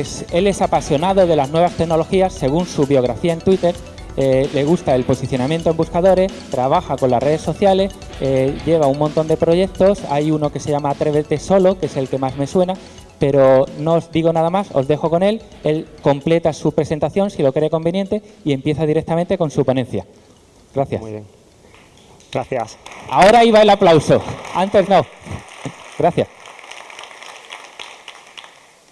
es, él es apasionado de las nuevas tecnologías, según su biografía en Twitter, eh, le gusta el posicionamiento en buscadores, trabaja con las redes sociales, eh, lleva un montón de proyectos, hay uno que se llama Atrévete Solo, que es el que más me suena, pero no os digo nada más, os dejo con él, él completa su presentación si lo cree conveniente y empieza directamente con su ponencia. Gracias. Muy bien. Gracias. Ahora iba el aplauso, antes no. Gracias.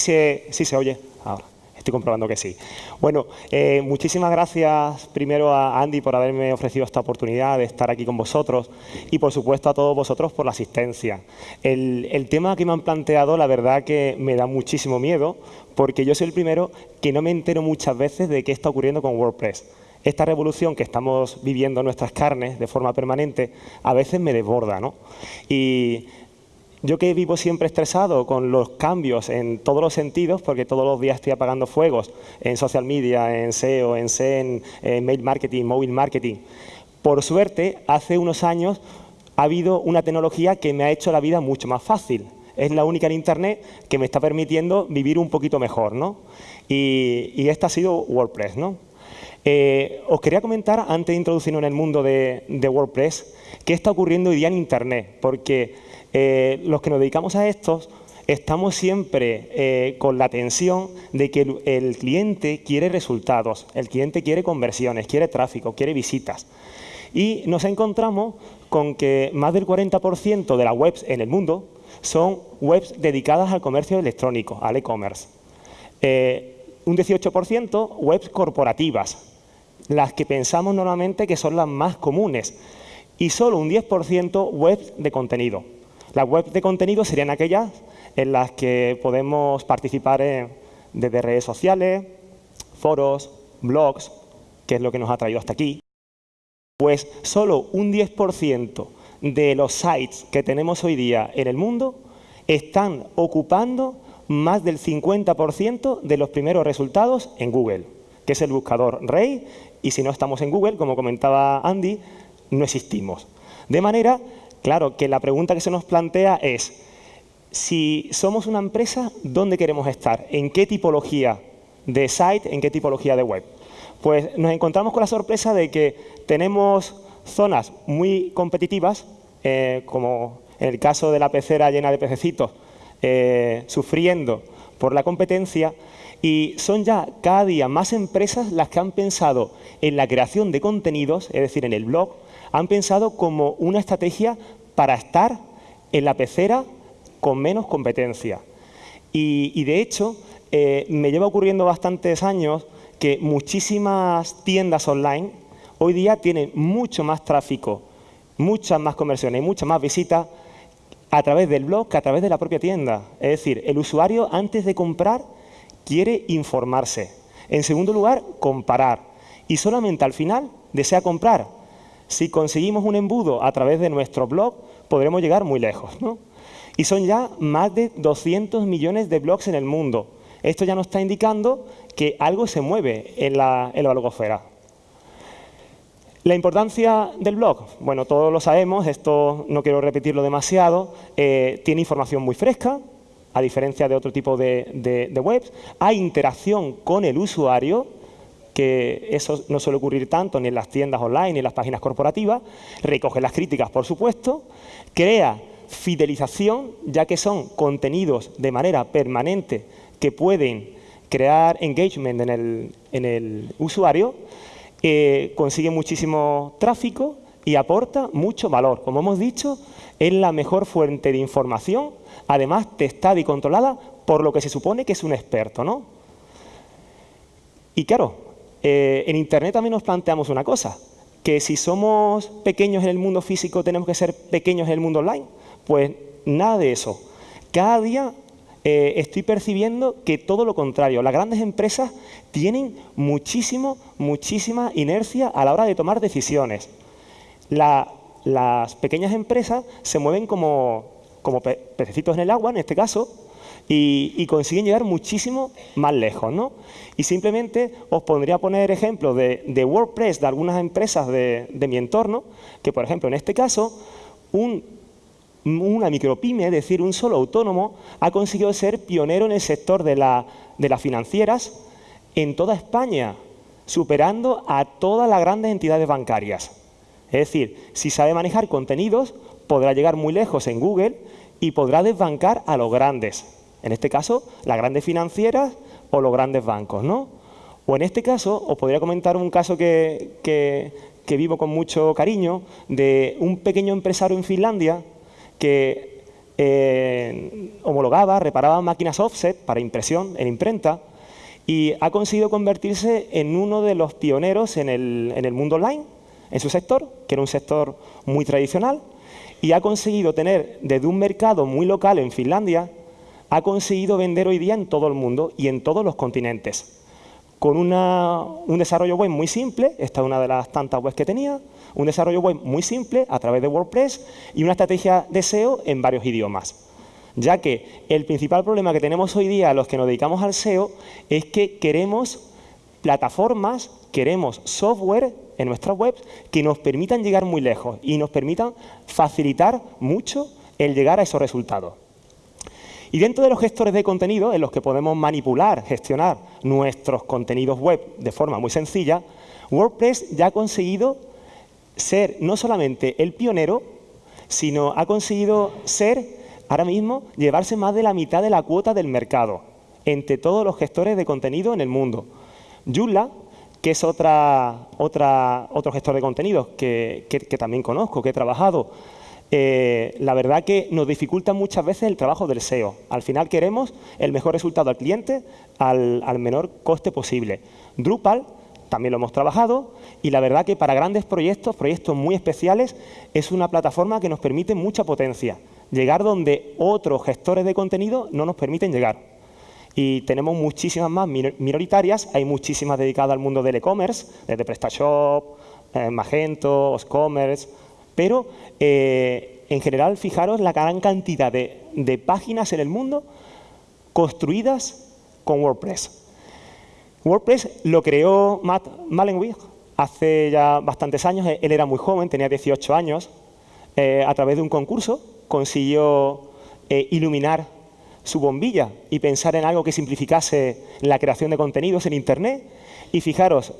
Sí, se oye. Ahora. Estoy comprobando que sí. Bueno, eh, muchísimas gracias primero a Andy por haberme ofrecido esta oportunidad de estar aquí con vosotros y por supuesto a todos vosotros por la asistencia. El, el tema que me han planteado la verdad que me da muchísimo miedo porque yo soy el primero que no me entero muchas veces de qué está ocurriendo con WordPress. Esta revolución que estamos viviendo en nuestras carnes de forma permanente a veces me desborda. ¿no? Y yo que vivo siempre estresado con los cambios en todos los sentidos, porque todos los días estoy apagando fuegos en social media, en SEO, en SEN, en mail marketing, mobile marketing. Por suerte, hace unos años ha habido una tecnología que me ha hecho la vida mucho más fácil. Es la única en Internet que me está permitiendo vivir un poquito mejor. ¿no? Y, esta ha sido WordPress. ¿no? Eh, os quería comentar, antes de introducirnos en el mundo de, de WordPress, qué está ocurriendo hoy día en Internet. Porque eh, los que nos dedicamos a estos estamos siempre eh, con la tensión de que el, cliente quiere resultados, el cliente quiere conversiones, quiere tráfico, quiere visitas. Y nos encontramos con que más del 40% de las webs en el mundo son webs dedicadas al comercio electrónico, al e-commerce. Eh, un 18% webs corporativas, las que pensamos normalmente que son las más comunes, y solo un 10% webs de contenido. Las webs de contenido serían aquellas en las que podemos participar desde redes sociales, foros, blogs, que es lo que nos ha traído hasta aquí. Pues solo un 10% de los sites que tenemos hoy día en el mundo están ocupando más del 50% de los primeros resultados en Google, que es el buscador rey, y si no estamos en Google, como comentaba Andy, no existimos. De manera Claro, que la pregunta que se nos plantea es, si somos una empresa, ¿dónde queremos estar? ¿En qué tipología de site, en qué tipología de web? Pues nos encontramos con la sorpresa de que tenemos zonas muy competitivas, eh, como en el caso de la pecera llena de pececitos, eh, sufriendo por la competencia, y son ya cada día más empresas las que han pensado en la creación de contenidos, es decir, en el blog, han pensado como una estrategia para estar en la pecera con menos competencia. Y, de hecho, eh, me lleva ocurriendo bastantes años que muchísimas tiendas online hoy día tienen mucho más tráfico, muchas más conversiones y muchas más visitas a través del blog que a través de la propia tienda. Es decir, el usuario antes de comprar quiere informarse. En segundo lugar, comparar. Y solamente al final desea comprar. Si conseguimos un embudo a través de nuestro blog, podremos llegar muy lejos. Y son ya más de 200 millones de blogs en el mundo. Esto ya nos está indicando que algo se mueve en la, en La importancia del blog, bueno, todos lo sabemos, esto no quiero repetirlo demasiado, eh, tiene información muy fresca, a diferencia de otro tipo de, de webs, hay interacción con el usuario, que eso no suele ocurrir tanto ni en las tiendas online ni en las páginas corporativas, recoge las críticas, por supuesto, crea fidelización, ya que son contenidos de manera permanente que pueden crear engagement en el, usuario, eh, consigue muchísimo tráfico y aporta mucho valor. Como hemos dicho, es la mejor fuente de información, además testada y controlada por lo que se supone que es un experto. ¿no? Y claro, eh, en Internet también nos planteamos una cosa, que si somos pequeños en el mundo físico tenemos que ser pequeños en el mundo online. Pues nada de eso. Cada día eh, estoy percibiendo que todo lo contrario. Las grandes empresas tienen muchísimo, muchísima inercia a la hora de tomar decisiones. las pequeñas empresas se mueven como, como pececitos en el agua, en este caso, y, consiguen llegar muchísimo más lejos. ¿no? Y simplemente os pondría a poner ejemplos de, WordPress de algunas empresas de, mi entorno, que por ejemplo en este caso, un una micropyme, es decir, un solo autónomo, ha conseguido ser pionero en el sector de, de las financieras en toda España, superando a todas las grandes entidades bancarias. Es decir, si sabe manejar contenidos, podrá llegar muy lejos en Google y podrá desbancar a los grandes. En este caso, las grandes financieras o los grandes bancos, ¿no? O en este caso, os podría comentar un caso que, vivo con mucho cariño, de un pequeño empresario en Finlandia que eh, homologaba, reparaba máquinas offset para impresión en imprenta y ha conseguido convertirse en uno de los pioneros en el, en el mundo online, en su sector, que era un sector muy tradicional, y ha conseguido tener desde un mercado muy local en Finlandia, ha conseguido vender hoy día en todo el mundo y en todos los continentes con un desarrollo web muy simple, esta es una de las tantas webs que tenía, un desarrollo web muy simple a través de WordPress y una estrategia de SEO en varios idiomas. Ya que el principal problema que tenemos hoy día los que nos dedicamos al SEO es que queremos plataformas, queremos software en nuestras webs que nos permitan llegar muy lejos y nos permitan facilitar mucho el llegar a esos resultados. Y dentro de los gestores de contenido, en los que podemos manipular, gestionar nuestros contenidos web de forma muy sencilla, WordPress ya ha conseguido ser no solamente el pionero, sino ha conseguido ser, ahora mismo, llevarse más de la mitad de la cuota del mercado entre todos los gestores de contenido en el mundo. Joomla, que es otra, otra, otro gestor de contenidos que también conozco, que he trabajado, eh, la verdad que nos dificulta muchas veces el trabajo del SEO. Al final queremos el mejor resultado al cliente al, menor coste posible. Drupal también lo hemos trabajado y la verdad que para grandes proyectos, proyectos muy especiales, es una plataforma que nos permite mucha potencia. Llegar donde otros gestores de contenido no nos permiten llegar. Y tenemos muchísimas más minoritarias, hay muchísimas dedicadas al mundo del e-commerce, desde PrestaShop, eh, Magento, Oscommerce, pero eh, en general, fijaros la gran cantidad de, páginas en el mundo construidas con WordPress. WordPress lo creó Matt Mullenweg hace ya bastantes años. Él era muy joven, tenía 18 años. Eh, a través de un concurso consiguió eh, iluminar su bombilla y pensar en algo que simplificase la creación de contenidos en Internet. Y fijaros,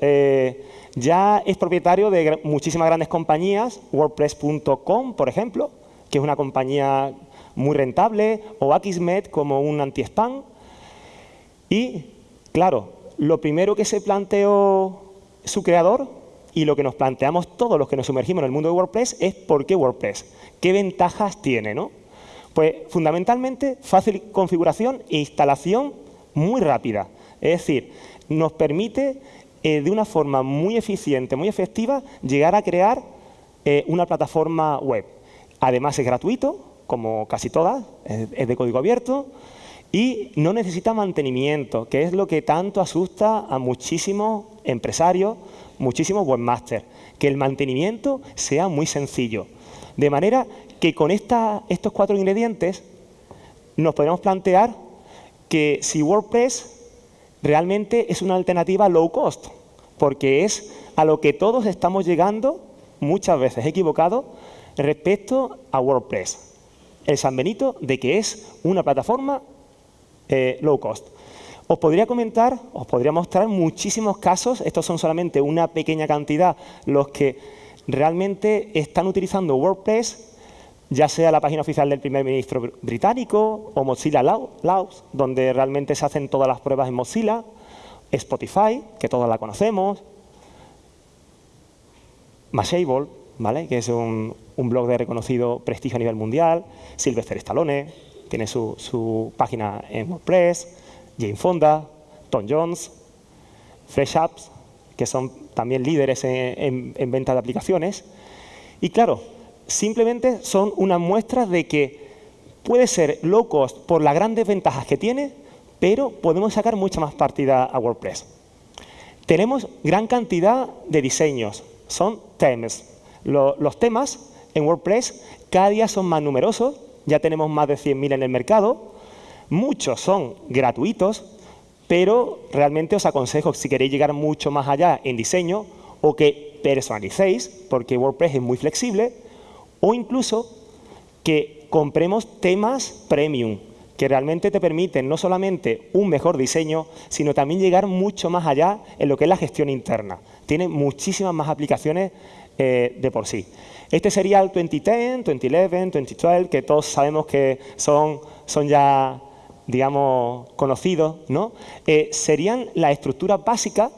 ya es propietario de muchísimas grandes compañías, WordPress.com, por ejemplo, que es una compañía muy rentable, o Akismet como un anti-spam. Y, claro, lo primero que se planteó su creador y lo que nos planteamos todos los que nos sumergimos en el mundo de WordPress es ¿por qué WordPress? ¿Qué ventajas tiene? ¿no? Pues fundamentalmente fácil configuración e instalación muy rápida. Es decir, nos permite eh, de una forma muy eficiente, muy efectiva, llegar a crear eh, una plataforma web. Además es gratuito, como casi todas, es, de código abierto, y no necesita mantenimiento, que es lo que tanto asusta a muchísimos empresarios, muchísimos webmasters, que el mantenimiento sea muy sencillo. De manera que con estos cuatro ingredientes nos podemos plantear que si WordPress realmente es una alternativa low cost, porque es a lo que todos estamos llegando, muchas veces equivocado, respecto a WordPress. El San Benito de que es una plataforma eh, low cost. Os podría comentar, os podría mostrar muchísimos casos, estos son solamente una pequeña cantidad, los que realmente están utilizando WordPress ya sea la página oficial del primer ministro británico o Mozilla Laos, donde realmente se hacen todas las pruebas en Mozilla, Spotify, que todos la conocemos, Mashable, ¿vale? que es un, blog de reconocido prestigio a nivel mundial, Sylvester Stallone, tiene su, página en WordPress, Jane Fonda, Tom Jones, Fresh Apps, que son también líderes en venta de aplicaciones. Y claro, simplemente son unas muestras de que puede ser low cost por las grandes ventajas que tiene, pero podemos sacar mucha más partida a WordPress. Tenemos gran cantidad de diseños, son temas. los temas en WordPress cada día son más numerosos, ya tenemos más de 100.000 en el mercado, muchos son gratuitos, pero realmente os aconsejo, si queréis llegar mucho más allá en diseño, o que personalicéis, porque WordPress es muy flexible, o incluso que compremos temas premium, que realmente te permiten no solamente un mejor diseño, sino también llegar mucho más allá en lo que es la gestión interna. Tiene muchísimas más aplicaciones eh, de por sí. Este sería el 2010, 2011, 2012, que todos sabemos que son, son ya, digamos, conocidos, ¿no? Eh, serían las estructuras básicas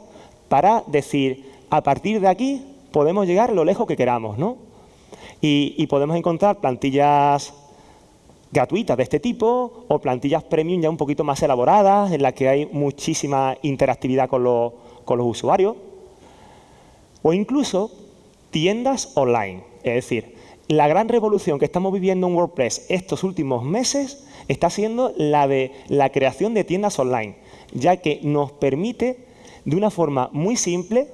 para decir, a partir de aquí podemos llegar lo lejos que queramos, ¿no? Y, podemos encontrar plantillas gratuitas de este tipo o plantillas premium ya un poquito más elaboradas en las que hay muchísima interactividad con los, con los usuarios. O incluso tiendas online. Es decir, la gran revolución que estamos viviendo en WordPress estos últimos meses está siendo la de la creación de tiendas online, ya que nos permite de una forma muy simple,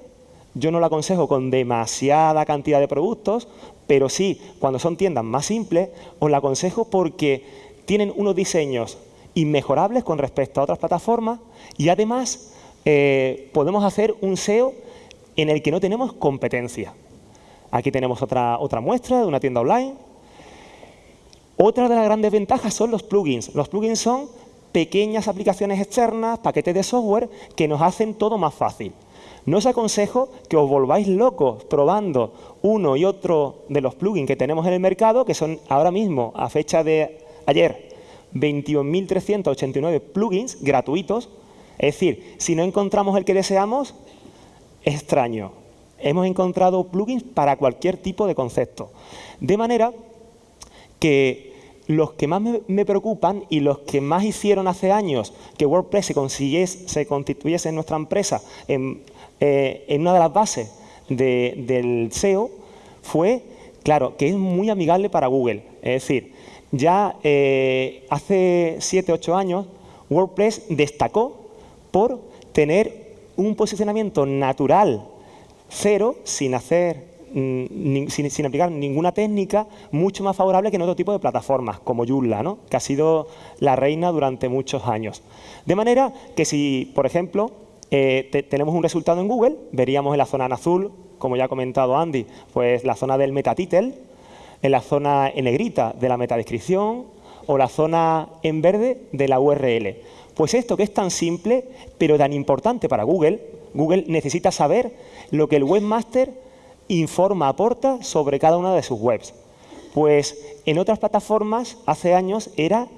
yo no lo aconsejo con demasiada cantidad de productos, pero sí, cuando son tiendas más simples, os la aconsejo porque tienen unos diseños inmejorables con respecto a otras plataformas y además eh, podemos hacer un SEO en el que no tenemos competencia. Aquí tenemos otra, otra muestra de una tienda online. Otra de las grandes ventajas son los plugins. Los plugins son pequeñas aplicaciones externas, paquetes de software que nos hacen todo más fácil. No os aconsejo que os volváis locos probando uno y otro de los plugins que tenemos en el mercado, que son ahora mismo, a fecha de ayer, 21.389 plugins gratuitos. Es decir, si no encontramos el que deseamos, es extraño hemos encontrado plugins para cualquier tipo de concepto. De manera que los que más me, preocupan y los que más hicieron hace años que WordPress se, se constituyese en nuestra empresa en, eh, una de las bases del SEO fue, claro, que es muy amigable para Google. Es decir, ya eh, hace 7, 8 años WordPress destacó por tener un posicionamiento natural cero sin hacer sin, aplicar ninguna técnica, mucho más favorable que en otro tipo de plataformas, como Joomla, ¿no? que ha sido la reina durante muchos años. De manera que si, por ejemplo, eh, tenemos un resultado en Google, veríamos en la zona en azul, como ya ha comentado Andy, pues la zona del metatitle, en la zona en negrita de la metadescripción o la zona en verde de la URL. Pues esto que es tan simple, pero tan importante para Google, Google necesita saber lo que el webmaster informa, aporta sobre cada una de sus webs. Pues en otras plataformas hace años era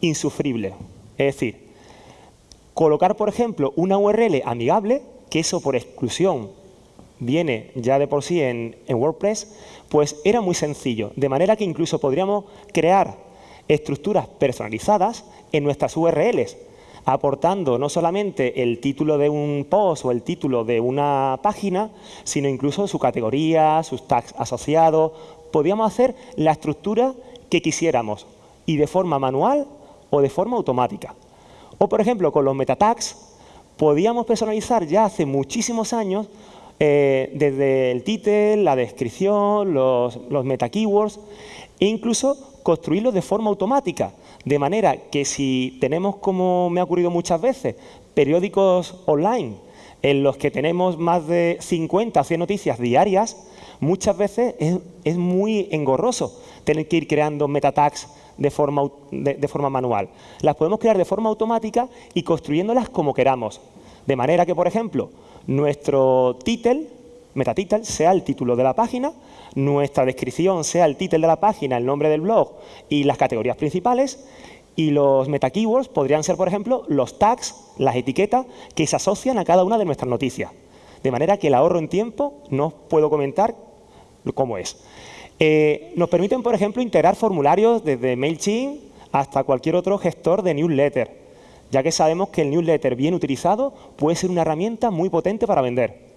insufrible. Es decir, colocar, por ejemplo, una URL amigable, que eso por exclusión viene ya de por sí en, WordPress, pues era muy sencillo. De manera que incluso podríamos crear estructuras personalizadas en nuestras URLs aportando no solamente el título de un post o el título de una página, sino incluso su categoría, sus tags asociados. Podíamos hacer la estructura que quisiéramos y de forma manual o de forma automática. O, por ejemplo, con los meta tags, podíamos personalizar ya hace muchísimos años eh, desde el título, la descripción, los, los meta keywords e incluso construirlos de forma automática. De manera que si tenemos, como me ha ocurrido muchas veces, periódicos online en los que tenemos más de 50 o 100 noticias diarias, muchas veces es, muy engorroso tener que ir creando meta tags de forma, de forma manual. Las podemos crear de forma automática y construyéndolas como queramos. De manera que, por ejemplo, nuestro title, metatitle, sea el título de la página, nuestra descripción sea el título de la página, el nombre del blog y las categorías principales. Y los meta keywords podrían ser, por ejemplo, los tags, las etiquetas que se asocian a cada una de nuestras noticias. De manera que el ahorro en tiempo no puedo comentar cómo es. Eh, nos permiten, por ejemplo, integrar formularios desde MailChimp hasta cualquier otro gestor de newsletter, ya que sabemos que el newsletter bien utilizado puede ser una herramienta muy potente para vender.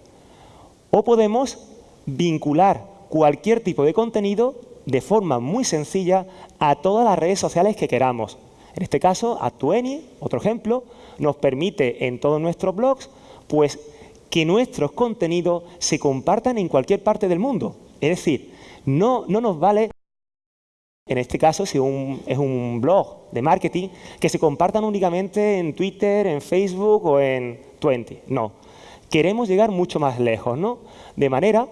O podemos vincular cualquier tipo de contenido de forma muy sencilla a todas las redes sociales que queramos. En este caso, Actueni, otro ejemplo, nos permite en todos nuestros blogs pues, que nuestros contenidos se compartan en cualquier parte del mundo. Es decir, no, no nos vale, en este caso, si es un blog de marketing, que se compartan únicamente en Twitter, en Facebook o en Twenty. No, queremos llegar mucho más lejos, ¿no? De manera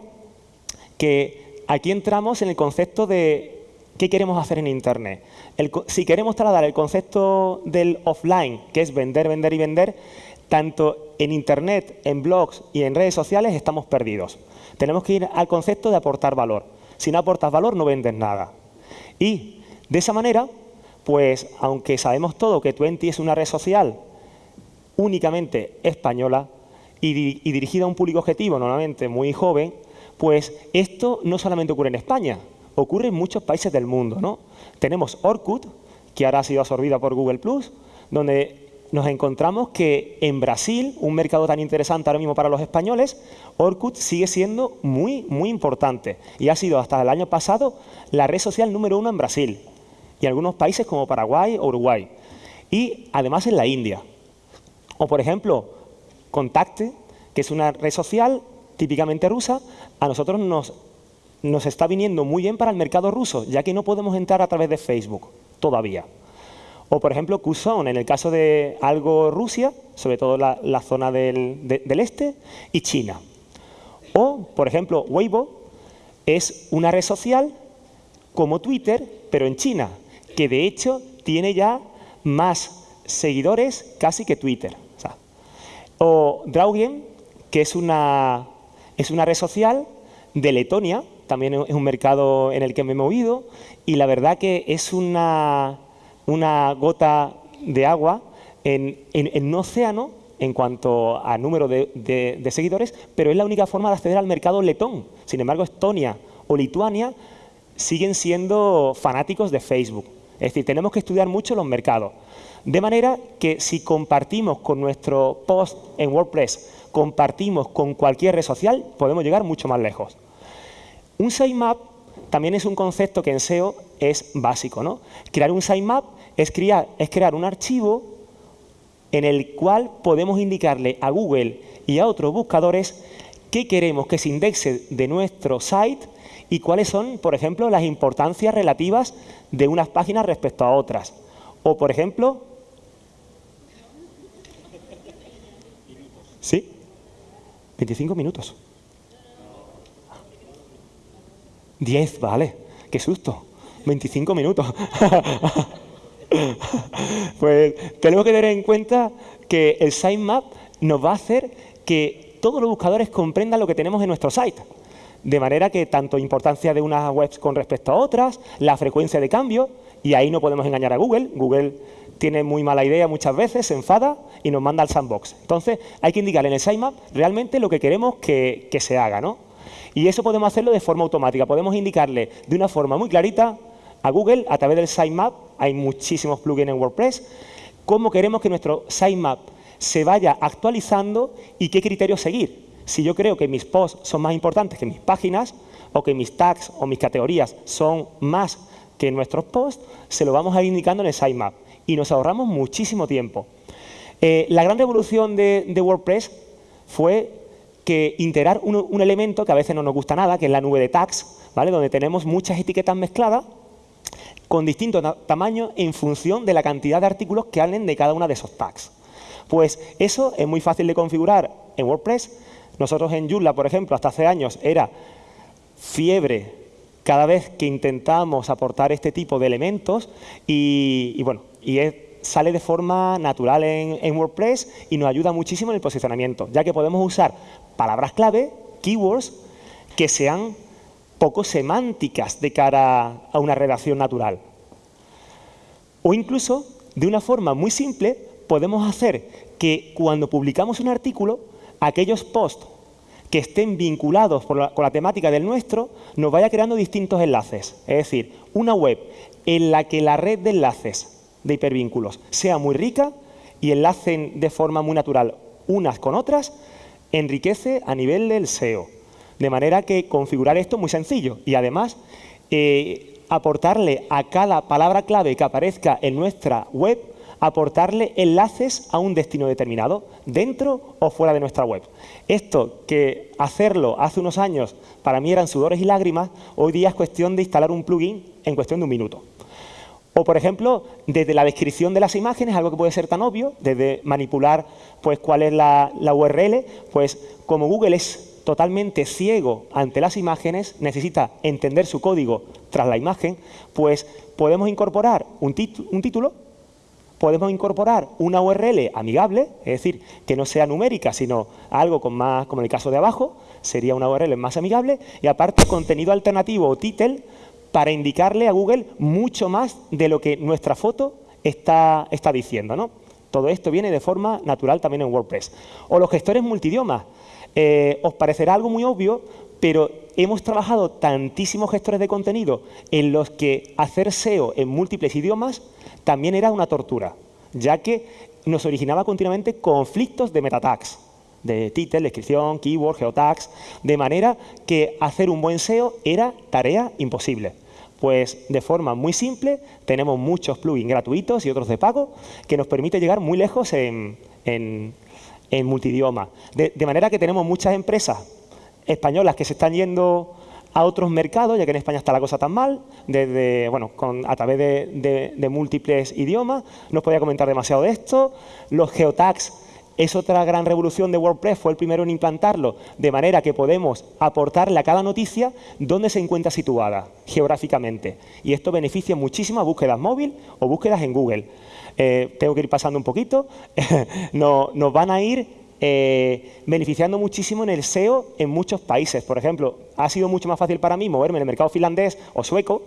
que aquí entramos en el concepto de ¿Qué queremos hacer en Internet? si queremos trasladar el concepto del offline, que es vender, vender y vender, tanto en Internet, en blogs y en redes sociales estamos perdidos. Tenemos que ir al concepto de aportar valor. Si no aportas valor, no vendes nada. Y de esa manera, pues aunque sabemos todo que Twenty es una red social únicamente española y, y dirigida a un público objetivo normalmente muy joven, pues esto no solamente ocurre en España, ocurre en muchos países del mundo. ¿no? Tenemos Orkut, que ahora ha sido absorbida por Google+, donde nos encontramos que en Brasil, un mercado tan interesante ahora mismo para los españoles, Orkut sigue siendo muy, muy importante y ha sido hasta el año pasado la red social número uno en Brasil y en algunos países como Paraguay o Uruguay. Y además en la India. O por ejemplo, Contacte, que es una red social típicamente rusa, a nosotros nos, nos está viniendo muy bien para el mercado ruso, ya que no podemos entrar a través de Facebook todavía. O, por ejemplo, Qzone, en el caso de algo Rusia, sobre todo la, zona del, del, este, y China. O, por ejemplo, Weibo es una red social como Twitter, pero en China, que de hecho tiene ya más seguidores casi que Twitter. O, Draugen, que es una, es una red social de Letonia, también es un mercado en el que me he movido, y la verdad que es una una gota de agua en, un océano en cuanto a número de, seguidores, pero es la única forma de acceder al mercado letón. Sin embargo, Estonia o Lituania siguen siendo fanáticos de Facebook. Es decir, tenemos que estudiar mucho los mercados. De manera que si compartimos con nuestro post en WordPress, compartimos con cualquier red social, podemos llegar mucho más lejos. Un sitemap también es un concepto que en SEO es básico. ¿no? Crear un sitemap es crear, es crear un archivo en el cual podemos indicarle a Google y a otros buscadores qué queremos que se indexe de nuestro site y cuáles son, por ejemplo, las importancias relativas de unas páginas respecto a otras. O, por ejemplo... ¿Sí? 25 minutos. 10, vale. Qué susto. 25 minutos. pues tenemos que tener en cuenta que el sitemap nos va a hacer que todos los buscadores comprendan lo que tenemos en nuestro site. De manera que tanto importancia de unas webs con respecto a otras, la frecuencia de cambio, y ahí no podemos engañar a Google. Google tiene muy mala idea muchas veces, se enfada y nos manda al sandbox. Entonces, hay que indicar en el sitemap realmente lo que queremos que, que se haga. ¿no? Y eso podemos hacerlo de forma automática. Podemos indicarle de una forma muy clarita a Google, a través del sitemap, hay muchísimos plugins en WordPress, cómo queremos que nuestro sitemap se vaya actualizando y qué criterios seguir. Si yo creo que mis posts son más importantes que mis páginas, o que mis tags o mis categorías son más que nuestros posts, se lo vamos a ir indicando en el sitemap y nos ahorramos muchísimo tiempo. Eh, la gran revolución de, WordPress fue que integrar un, elemento que a veces no nos gusta nada, que es la nube de tags, ¿vale? donde tenemos muchas etiquetas mezcladas con distintos tamaños en función de la cantidad de artículos que hablen de cada una de esos tags. Pues eso es muy fácil de configurar en WordPress. Nosotros en Joomla, por ejemplo, hasta hace años era fiebre cada vez que intentamos aportar este tipo de elementos y, bueno, y es sale de forma natural en, WordPress y nos ayuda muchísimo en el posicionamiento, ya que podemos usar palabras clave, keywords, que sean poco semánticas de cara a una redacción natural. O incluso, de una forma muy simple, podemos hacer que cuando publicamos un artículo, aquellos posts que estén vinculados con la temática del nuestro, nos vaya creando distintos enlaces. Es decir, una web en la que la red de enlaces de hipervínculos sea muy rica y enlacen de forma muy natural unas con otras, enriquece a nivel del SEO. De manera que configurar esto es muy sencillo y además eh, aportarle a cada palabra clave que aparezca en nuestra web, aportarle enlaces a un destino determinado, dentro o fuera de nuestra web. Esto que hacerlo hace unos años para mí eran sudores y lágrimas, hoy día es cuestión de instalar un plugin en cuestión de un minuto. O, por ejemplo, desde la descripción de las imágenes, algo que puede ser tan obvio, desde manipular pues, cuál es la, URL, pues como Google es totalmente ciego ante las imágenes, necesita entender su código tras la imagen, pues podemos incorporar un, un título, podemos incorporar una URL amigable, es decir, que no sea numérica, sino algo con más, como en el caso de abajo, sería una URL más amigable, y aparte contenido alternativo o title para indicarle a Google mucho más de lo que nuestra foto está, diciendo. ¿no? Todo esto viene de forma natural también en WordPress. O los gestores multidiomas. Eh, os parecerá algo muy obvio, pero hemos trabajado tantísimos gestores de contenido en los que hacer SEO en múltiples idiomas también era una tortura, ya que nos originaba continuamente conflictos de metatags, de title, descripción, keyword, geotags, de manera que hacer un buen SEO era tarea imposible. Pues de forma muy simple tenemos muchos plugins gratuitos y otros de pago que nos permite llegar muy lejos en, multidioma. De, manera que tenemos muchas empresas españolas que se están yendo a otros mercados, ya que en España está la cosa tan mal, desde, bueno, a través de, múltiples idiomas. No os podía comentar demasiado de esto. Los geotags es otra gran revolución de WordPress, fue el primero en implantarlo, de manera que podemos aportarle a cada noticia dónde se encuentra situada geográficamente. Y esto beneficia muchísimo a búsquedas móvil o búsquedas en Google. Eh, tengo que ir pasando un poquito. nos van a ir eh, beneficiando muchísimo en el SEO en muchos países. Por ejemplo, ha sido mucho más fácil para mí moverme en el mercado finlandés o sueco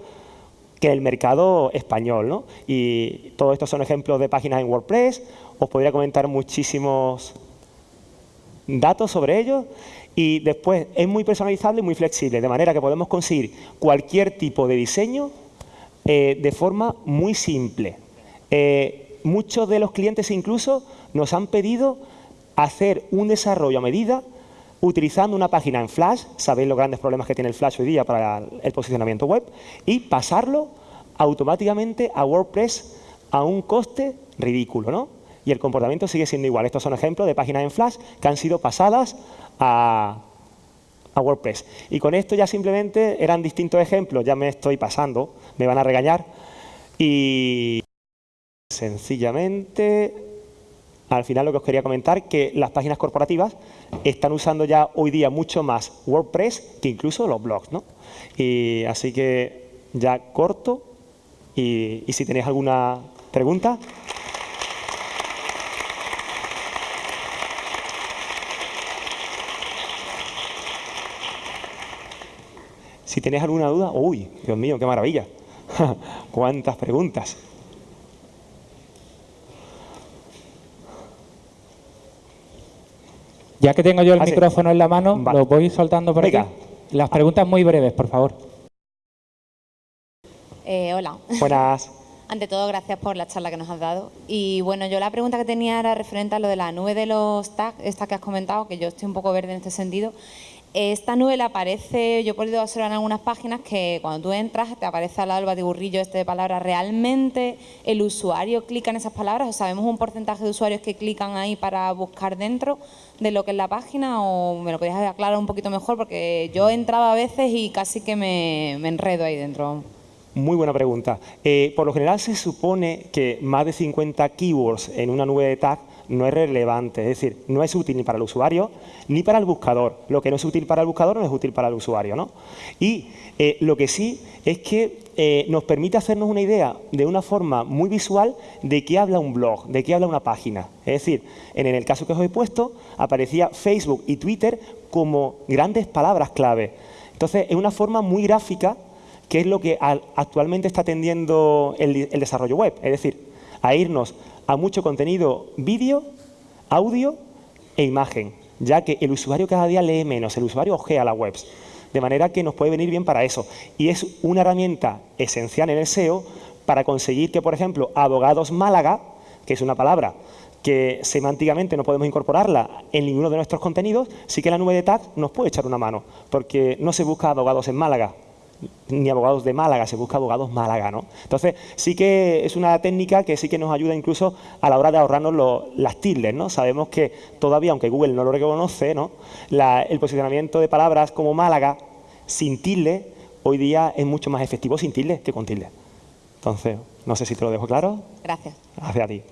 que el mercado español. ¿no? Y todos estos son ejemplos de páginas en WordPress. Os podría comentar muchísimos datos sobre ellos. Y después es muy personalizable y muy flexible, de manera que podemos conseguir cualquier tipo de diseño eh, de forma muy simple. Eh, muchos de los clientes incluso nos han pedido hacer un desarrollo a medida utilizando una página en Flash, sabéis los grandes problemas que tiene el Flash hoy día para el posicionamiento web, y pasarlo automáticamente a WordPress a un coste ridículo, ¿no? Y el comportamiento sigue siendo igual. Estos son ejemplos de páginas en Flash que han sido pasadas a, a WordPress. Y con esto ya simplemente eran distintos ejemplos, ya me estoy pasando, me van a regañar. Y sencillamente al final lo que os quería comentar que las páginas corporativas están usando ya hoy día mucho más WordPress que incluso los blogs. ¿no? Y así que ya corto y, y si tenéis alguna pregunta. Si tenéis alguna duda, uy, Dios mío, qué maravilla. Cuántas preguntas. Ya que tengo yo el micrófono en la mano, lo voy soltando por aquí. Las preguntas muy breves, por favor. Eh, hola. Buenas. Ante todo, gracias por la charla que nos has dado. Y bueno, yo la pregunta que tenía era referente a lo de la nube de los tags, esta que has comentado, que yo estoy un poco verde en este sentido. Esta nube aparece, yo he podido observar en algunas páginas que cuando tú entras te aparece al lado el batiburrillo este de palabras. ¿Realmente el usuario clica en esas palabras? ¿O sabemos un porcentaje de usuarios que clican ahí para buscar dentro de lo que es la página? ¿O me lo podías aclarar un poquito mejor? Porque yo he entrado a veces y casi que me, enredo ahí dentro. Muy buena pregunta. Eh, por lo general se supone que más de 50 keywords en una nube de tag no es relevante, es decir, no es útil ni para el usuario ni para el buscador. Lo que no es útil para el buscador no es útil para el usuario. ¿no? Y eh, lo que sí es que eh, nos permite hacernos una idea de una forma muy visual de qué habla un blog, de qué habla una página. Es decir, en el caso que os he puesto, aparecía Facebook y Twitter como grandes palabras clave. Entonces, es una forma muy gráfica que es lo que actualmente está atendiendo el desarrollo web. Es decir, a irnos a mucho contenido vídeo, audio e imagen, ya que el usuario cada día lee menos, el usuario ojea las webs. De manera que nos puede venir bien para eso. Y es una herramienta esencial en el SEO para conseguir que, por ejemplo, abogados Málaga, que es una palabra que semánticamente no podemos incorporarla en ninguno de nuestros contenidos, sí que la nube de tag nos puede echar una mano, porque no se busca abogados en Málaga, ni abogados de Málaga, se busca abogados Málaga, ¿no? Entonces, sí que es una técnica que sí que nos ayuda incluso a la hora de ahorrarnos las tildes, ¿no? Sabemos que todavía, aunque Google no lo reconoce, ¿no? el posicionamiento de palabras como Málaga sin tilde, hoy día es mucho más efectivo sin tilde que con tilde. Entonces, no sé si te lo dejo claro. Gracias. Gracias a ti.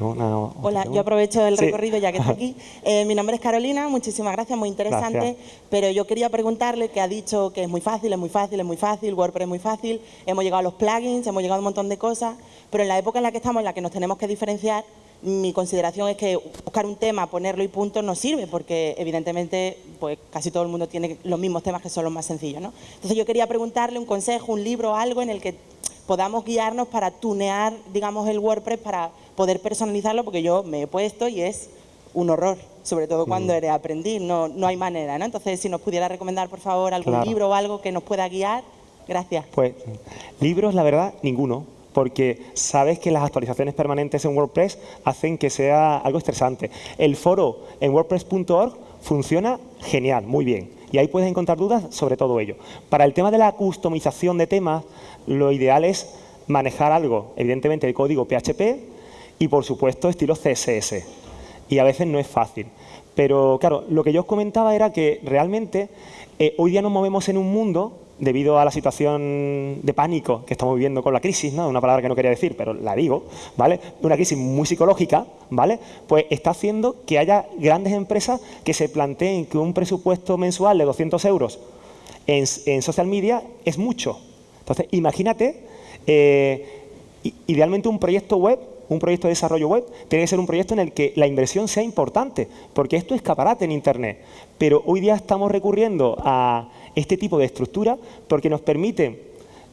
Hola, yo aprovecho el recorrido ya que está aquí. Eh, mi nombre es Carolina, muchísimas gracias, muy interesante. Pero yo quería preguntarle que ha dicho que es muy fácil, es muy fácil, es muy fácil, WordPress es muy fácil, hemos llegado a los plugins, hemos llegado a un montón de cosas, pero en la época en la que estamos, en la que nos tenemos que diferenciar, mi consideración es que buscar un tema, ponerlo y punto no sirve, porque evidentemente pues casi todo el mundo tiene los mismos temas que son los más sencillos. ¿no? Entonces yo quería preguntarle un consejo, un libro, algo en el que podamos guiarnos para tunear, digamos, el WordPress para poder personalizarlo, porque yo me he puesto y es un horror, sobre todo cuando mm. eres aprendiz, no, no hay manera, ¿no? Entonces, si nos pudiera recomendar, por favor, algún libro o algo que nos pueda guiar, gracias. Pues, libros, la verdad, ninguno, porque sabes que las actualizaciones permanentes en WordPress hacen que sea algo estresante. El foro en wordpress.org funciona genial, muy bien, y ahí puedes encontrar dudas sobre todo ello. Para el tema de la customización de temas, lo ideal es manejar algo, evidentemente el código PHP y por supuesto estilo CSS. Y a veces no es fácil. Pero claro, lo que yo os comentaba era que realmente eh, hoy día nos movemos en un mundo debido a la situación de pánico que estamos viviendo con la crisis, ¿no? una palabra que no quería decir, pero la digo, ¿vale? Una crisis muy psicológica, ¿vale? Pues está haciendo que haya grandes empresas que se planteen que un presupuesto mensual de 200 euros en, social media es mucho, entonces, imagínate, eh, idealmente un proyecto web, un proyecto de desarrollo web, tiene que ser un proyecto en el que la inversión sea importante, porque esto es escaparate en Internet. Pero hoy día estamos recurriendo a este tipo de estructura porque nos permite,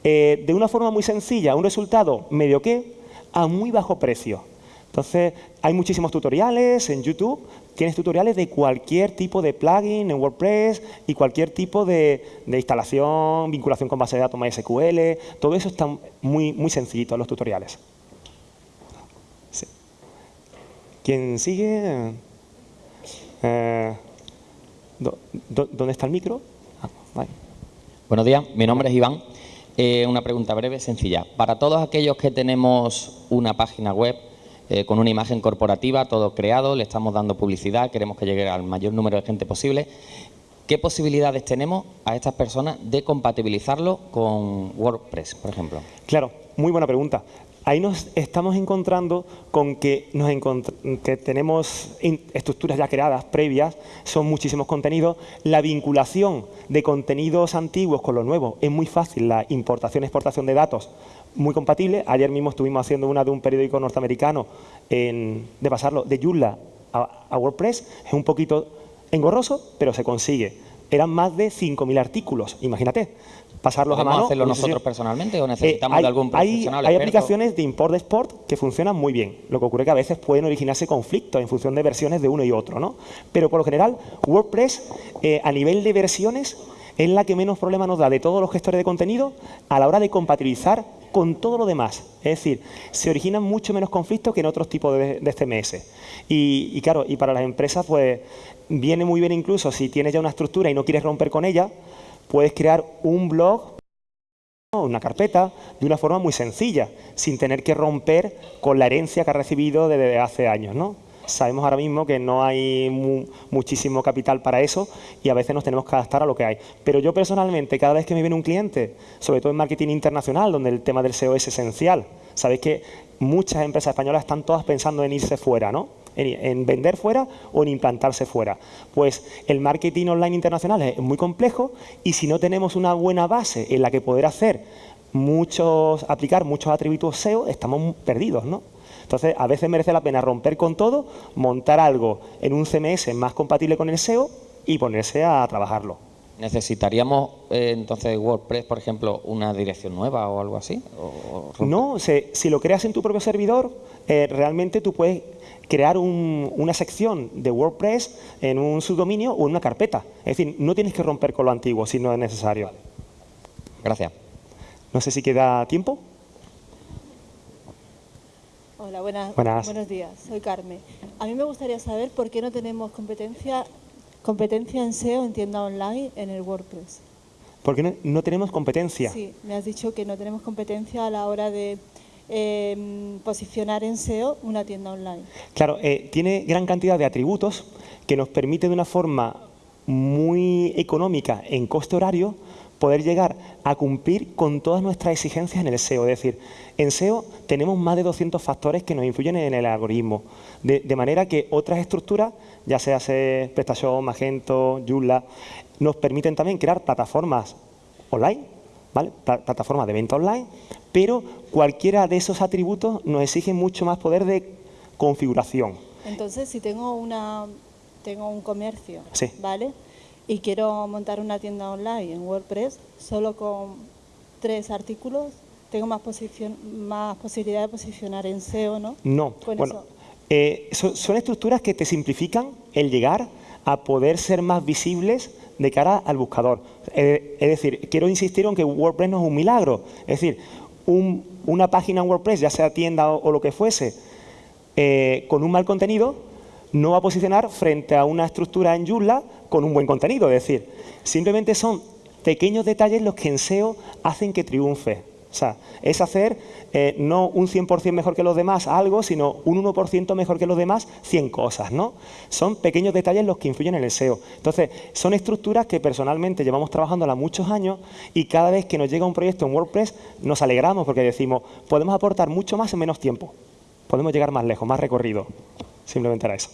eh, de una forma muy sencilla, un resultado medio que a muy bajo precio. Entonces, hay muchísimos tutoriales en YouTube, tienes tutoriales de cualquier tipo de plugin en WordPress y cualquier tipo de, instalación, vinculación con base de datos MySQL, todo eso está muy, muy sencillito en los tutoriales. ¿Quién sigue? Eh, ¿Dónde está el micro? Ah, Buenos días, mi nombre es Iván. Eh, una pregunta breve, sencilla. Para todos aquellos que tenemos una página web, eh, con una imagen corporativa, todo creado, le estamos dando publicidad, queremos que llegue al mayor número de gente posible. ¿Qué posibilidades tenemos a estas personas de compatibilizarlo con WordPress, por ejemplo? Claro, muy buena pregunta. Ahí nos estamos encontrando con que, nos que tenemos estructuras ya creadas, previas, son muchísimos contenidos. La vinculación de contenidos antiguos con los nuevos es muy fácil, la importación exportación de datos muy compatible. Ayer mismo estuvimos haciendo una de un periódico norteamericano de pasarlo de Joomla a, WordPress. Es un poquito engorroso, pero se consigue. Eran más de 5.000 artículos, imagínate. Pasarlos a mano. hacerlo nosotros personalmente o necesitamos hay, de algún profesional? Hay, hay aplicaciones de import-export que funcionan muy bien. Lo que ocurre es que a veces pueden originarse conflictos en función de versiones de uno y otro. ¿no? Pero por lo general, WordPress, eh, a nivel de versiones, es la que menos problema nos da de todos los gestores de contenido a la hora de compatibilizar con todo lo demás. Es decir, se originan mucho menos conflictos que en otros tipos de, CMS. Y, claro, y para las empresas pues viene muy bien incluso si tienes ya una estructura y no quieres romper con ella, puedes crear un blog una carpeta de una forma muy sencilla, sin tener que romper con la herencia que ha recibido desde hace años. ¿no? Sabemos ahora mismo que no hay muchísimo capital para eso y a veces nos tenemos que adaptar a lo que hay. Pero yo personalmente, cada vez que me viene un cliente, sobre todo en marketing internacional, donde el tema del SEO es esencial, sabéis que muchas empresas españolas están todas pensando en irse fuera, ¿no? En, vender fuera o en implantarse fuera. Pues el marketing online internacional es muy complejo y si no tenemos una buena base en la que poder hacer muchos, aplicar muchos atributos SEO, estamos perdidos, ¿no? Entonces, a veces merece la pena romper con todo, montar algo en un CMS más compatible con el SEO y ponerse a trabajarlo. ¿Necesitaríamos eh, entonces WordPress, por ejemplo, una dirección nueva o algo así? no, si lo creas en tu propio servidor, eh, realmente tú puedes crear una sección de WordPress en un subdominio o en una carpeta. Es decir, no tienes que romper con lo antiguo si no es necesario. Gracias. No sé si queda tiempo. Hola, buenas, buenos días. Soy Carmen. A mí me gustaría saber por qué no tenemos competencia, competencia en SEO en tienda online en el WordPress. ¿Por qué no, tenemos competencia? Sí, me has dicho que no tenemos competencia a la hora de em, posicionar en SEO una tienda online. Claro, eh, tiene gran cantidad de atributos que nos permite de una forma muy económica en coste horario poder llegar a cumplir con todas nuestras exigencias en el SEO. Es decir, en SEO tenemos más de 200 factores que nos influyen en el algoritmo, de, manera que otras estructuras, ya sea PrestaShop, Magento, Joomla, nos permiten también crear plataformas online, ¿vale? plataformas de venta online, pero cualquiera de esos atributos nos exige mucho más poder de configuración. Entonces, si tengo, una, tengo un comercio, ¿vale?, y quiero montar una tienda online en WordPress solo con tres artículos, tengo más, posición, más posibilidad de posicionar en SEO, ¿no? No, bueno, eh, son, estructuras que te simplifican el llegar a poder ser más visibles de cara al buscador. Eh, es decir, quiero insistir en que WordPress no es un milagro. Es decir, una página en WordPress, ya sea tienda o, lo que fuese, eh, con un mal contenido, no va a posicionar frente a una estructura en Joomla con un buen contenido. Es decir, simplemente son pequeños detalles los que en SEO hacen que triunfe. O sea, es hacer eh, no un 100% mejor que los demás algo, sino un 1% mejor que los demás 100 cosas, ¿no? Son pequeños detalles los que influyen en el SEO. Entonces, son estructuras que personalmente llevamos trabajándolas muchos años y cada vez que nos llega un proyecto en WordPress nos alegramos porque decimos, podemos aportar mucho más en menos tiempo. Podemos llegar más lejos, más recorrido. Simplemente era eso.